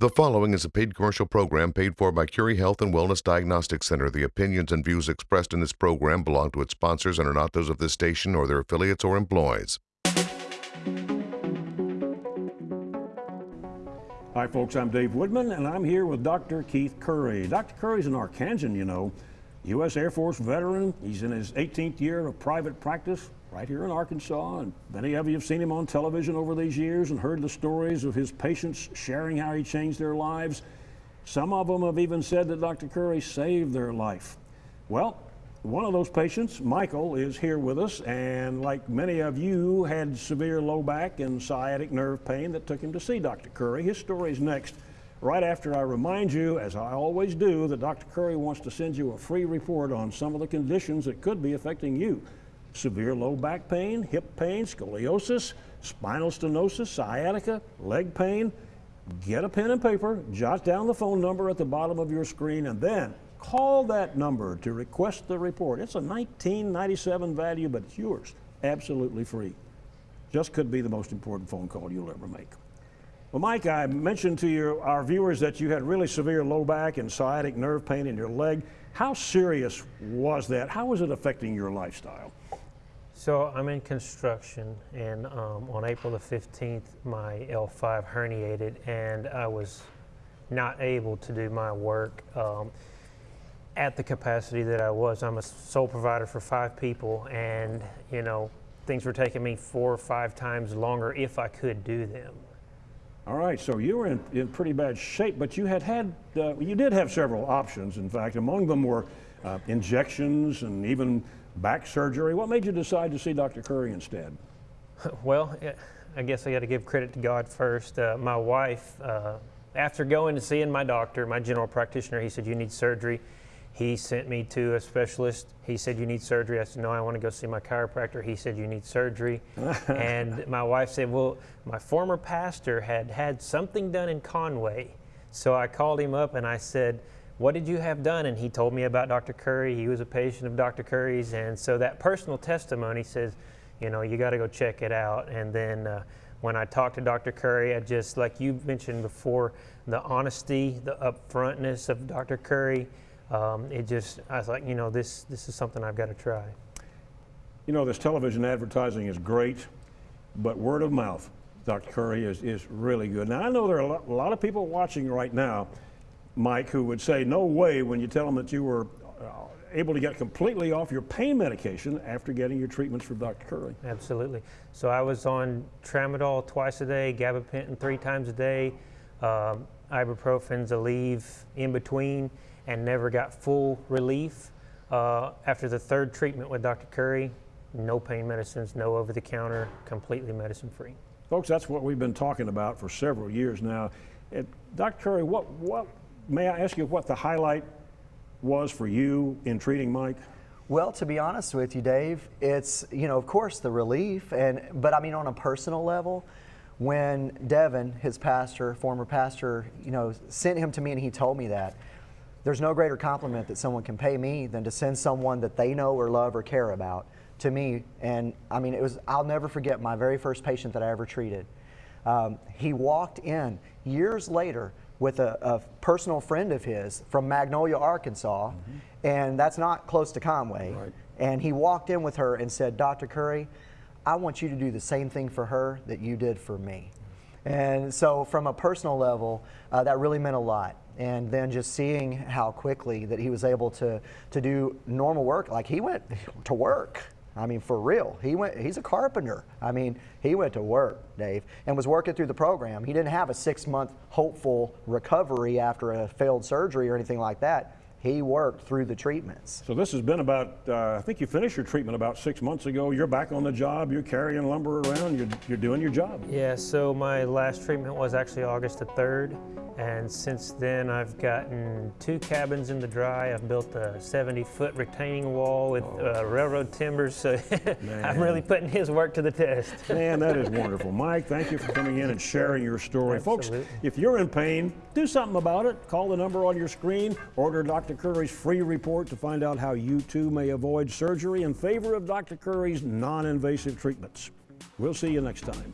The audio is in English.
The following is a paid commercial program paid for by Curry Health and Wellness Diagnostic Center. The opinions and views expressed in this program belong to its sponsors and are not those of this station or their affiliates or employees. Hi, folks. I'm Dave Woodman, and I'm here with Dr. Keith Curry. Dr. Curry's an Arkansan, you know, U.S. Air Force veteran. He's in his 18th year of private practice right here in Arkansas. And many of you have seen him on television over these years and heard the stories of his patients sharing how he changed their lives. Some of them have even said that Dr. Curry saved their life. Well, one of those patients, Michael, is here with us, and like many of you, had severe low back and sciatic nerve pain that took him to see Dr. Curry. His story is next, right after I remind you, as I always do, that Dr. Curry wants to send you a free report on some of the conditions that could be affecting you severe low back pain, hip pain, scoliosis, spinal stenosis, sciatica, leg pain. Get a pen and paper, jot down the phone number at the bottom of your screen, and then call that number to request the report. It's a 1997 value, but it's yours, absolutely free. Just could be the most important phone call you'll ever make. Well, Mike, I mentioned to your, our viewers that you had really severe low back and sciatic nerve pain in your leg. How serious was that? How was it affecting your lifestyle? So I'm in construction, and um, on April the 15th, my L5 herniated, and I was not able to do my work um, at the capacity that I was. I'm a sole provider for five people, and you know things were taking me four or five times longer if I could do them. All right, so you were in, in pretty bad shape, but you had had, uh, you did have several options. In fact, among them were uh, injections and even back surgery. What made you decide to see Dr. Curry instead? Well, I guess I got to give credit to God first. Uh, my wife, uh, after going and seeing my doctor, my general practitioner, he said, You need surgery. He sent me to a specialist. He said, You need surgery. I said, No, I want to go see my chiropractor. He said, You need surgery. and my wife said, Well, my former pastor had had something done in Conway. So I called him up and I said, what did you have done? And he told me about Dr. Curry. He was a patient of Dr. Curry's. And so that personal testimony says, you know, you got to go check it out. And then uh, when I talked to Dr. Curry, I just, like you mentioned before, the honesty, the upfrontness of Dr. Curry, um, it just, I was like, you know, this, this is something I've got to try. You know, this television advertising is great, but word of mouth, Dr. Curry, is, is really good. Now, I know there are a lot, a lot of people watching right now Mike, who would say, no way when you tell them that you were uh, able to get completely off your pain medication after getting your treatments from Dr. Curry. Absolutely. So I was on tramadol twice a day, gabapentin three times a day, um, ibuprofen, Aleve in between, and never got full relief. Uh, after the third treatment with Dr. Curry, no pain medicines, no over the counter, completely medicine free. Folks, that's what we've been talking about for several years now. It, Dr. Curry, what, what may I ask you what the highlight was for you in treating Mike? Well, to be honest with you, Dave, it's, you know, of course the relief, and but I mean on a personal level, when Devin, his pastor, former pastor, you know, sent him to me and he told me that, there's no greater compliment that someone can pay me than to send someone that they know or love or care about to me. And I mean, it was, I'll never forget my very first patient that I ever treated. Um, he walked in years later with a, a, personal friend of his from Magnolia, Arkansas, mm-hmm. and that's not close to Conway. Right. And he walked in with her and said, Dr. Curry, I want you to do the same thing for her that you did for me. And so, from a personal level, uh, that really meant a lot. And then just seeing how quickly that he was able to, to do normal work, like he went to work. I mean, for real. He went. He's a carpenter. I mean, he went to work, Dave, and was working through the program. He didn't have a six-month hopeful recovery after a failed surgery or anything like that he worked through the treatments. So this has been about, uh, I think you finished your treatment about six months ago. You're back on the job, you're carrying lumber around, you're, you're doing your job. Yeah, so my last treatment was actually August the 3rd. And since then, I've gotten two cabins in the dry. I've built a 70-foot retaining wall with oh. uh, railroad timbers. So I'm really putting his work to the test. Man, that is wonderful. Mike, thank you for coming in and sharing your story. Absolutely. Folks, if you're in pain, do something about it. Call the number on your screen. Order Dr. Dr. Curry's free report to find out how you too may avoid surgery in favor of Dr. Curry's non invasive treatments. We'll see you next time.